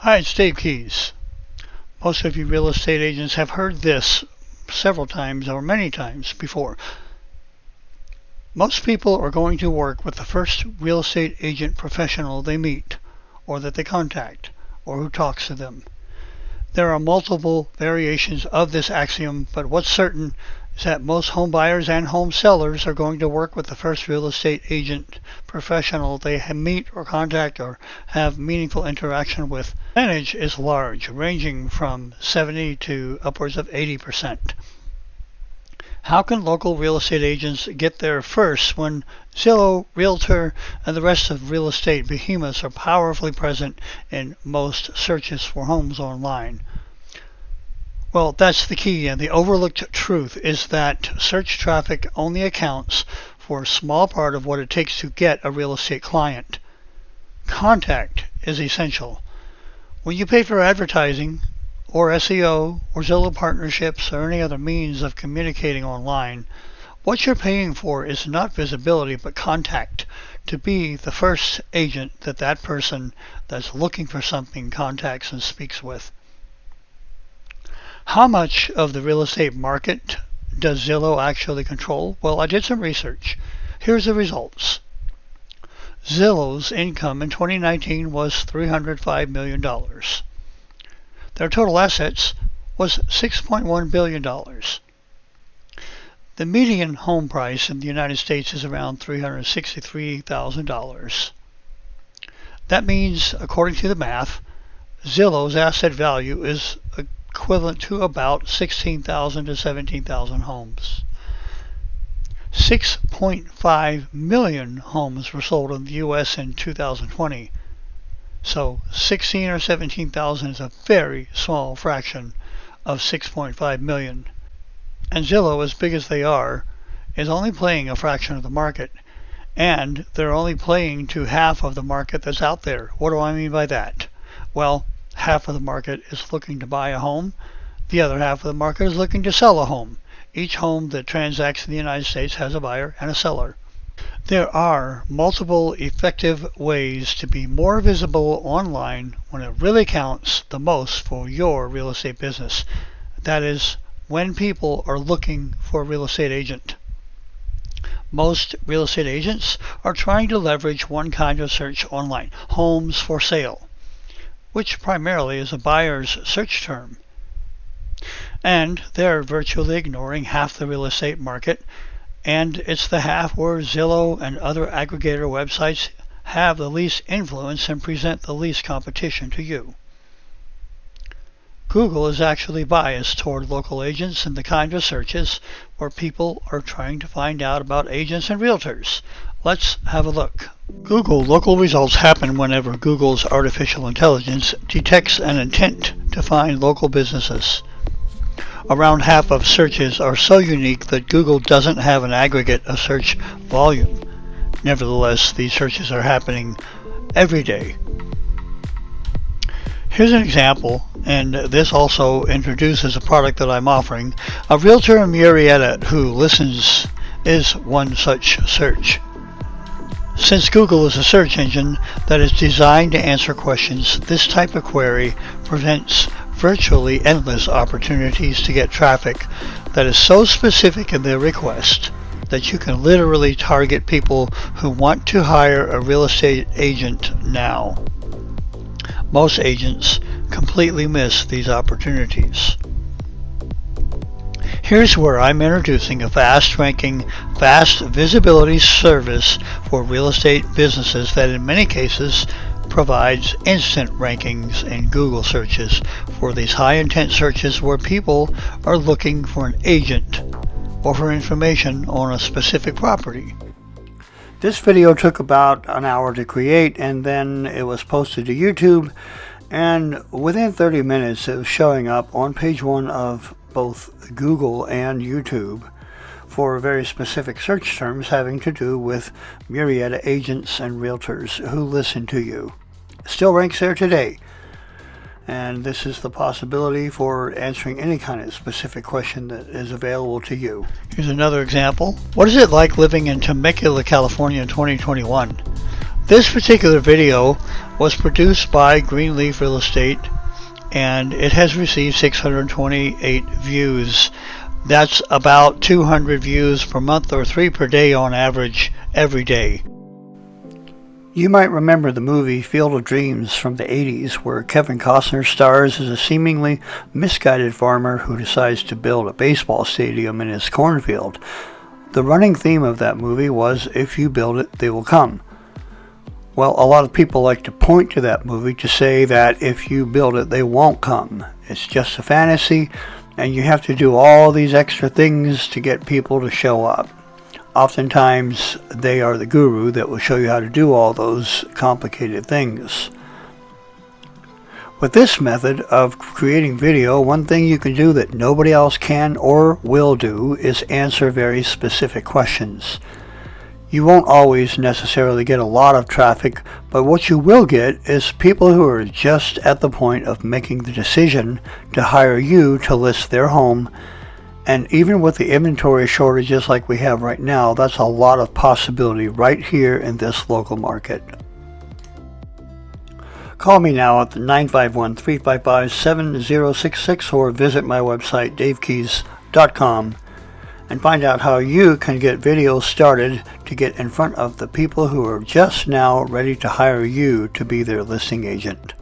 Hi, it's Dave Keys. Most of you real estate agents have heard this several times or many times before. Most people are going to work with the first real estate agent professional they meet, or that they contact, or who talks to them. There are multiple variations of this axiom, but what's certain is that most home buyers and home sellers are going to work with the first real estate agent professional they meet or contact or have meaningful interaction with. The percentage is large, ranging from 70 to upwards of 80%. How can local real estate agents get there first when Zillow, Realtor, and the rest of real estate behemoths are powerfully present in most searches for homes online? Well, that's the key, and the overlooked truth is that search traffic only accounts for a small part of what it takes to get a real estate client. Contact is essential. When you pay for advertising, or SEO, or Zillow partnerships, or any other means of communicating online, what you're paying for is not visibility but contact to be the first agent that that person that's looking for something contacts and speaks with. How much of the real estate market does Zillow actually control? Well, I did some research. Here's the results. Zillow's income in 2019 was $305 million. Their total assets was $6.1 billion. The median home price in the United States is around $363,000. That means, according to the math, Zillow's asset value is equivalent to about 16,000 to 17,000 homes. 6.5 million homes were sold in the US in 2020. So 16 or 17,000 is a very small fraction of 6.5 million. And Zillow, as big as they are, is only playing a fraction of the market. And they're only playing to half of the market that's out there. What do I mean by that? Well, half of the market is looking to buy a home. The other half of the market is looking to sell a home. Each home that transacts in the United States has a buyer and a seller. There are multiple effective ways to be more visible online when it really counts the most for your real estate business. That is, when people are looking for a real estate agent. Most real estate agents are trying to leverage one kind of search online homes for sale which primarily is a buyer's search term. And they're virtually ignoring half the real estate market, and it's the half where Zillow and other aggregator websites have the least influence and present the least competition to you. Google is actually biased toward local agents and the kind of searches where people are trying to find out about agents and realtors. Let's have a look. Google local results happen whenever Google's artificial intelligence detects an intent to find local businesses. Around half of searches are so unique that Google doesn't have an aggregate of search volume. Nevertheless, these searches are happening every day. Here's an example, and this also introduces a product that I'm offering. A realtor in Murrieta who listens is one such search. Since Google is a search engine that is designed to answer questions, this type of query presents virtually endless opportunities to get traffic that is so specific in their request that you can literally target people who want to hire a real estate agent now. Most agents completely miss these opportunities. Here's where I'm introducing a fast ranking, fast visibility service for real estate businesses that in many cases provides instant rankings in Google searches for these high intent searches where people are looking for an agent or for information on a specific property. This video took about an hour to create and then it was posted to YouTube and within 30 minutes it was showing up on page one of both Google and YouTube for very specific search terms having to do with Murrieta agents and realtors who listen to you. Still ranks there today. And this is the possibility for answering any kind of specific question that is available to you. Here's another example. What is it like living in Temecula, California in 2021? This particular video was produced by Greenleaf Real Estate and it has received 628 views. That's about 200 views per month or 3 per day on average every day. You might remember the movie Field of Dreams from the 80s, where Kevin Costner stars as a seemingly misguided farmer who decides to build a baseball stadium in his cornfield. The running theme of that movie was if you build it, they will come. Well, a lot of people like to point to that movie to say that if you build it, they won't come. It's just a fantasy, and you have to do all these extra things to get people to show up. Oftentimes, they are the guru that will show you how to do all those complicated things. With this method of creating video, one thing you can do that nobody else can or will do is answer very specific questions. You won't always necessarily get a lot of traffic, but what you will get is people who are just at the point of making the decision to hire you to list their home. And even with the inventory shortages like we have right now, that's a lot of possibility right here in this local market. Call me now at 951-355-7066 or visit my website davekeys.com and find out how you can get videos started to get in front of the people who are just now ready to hire you to be their listing agent.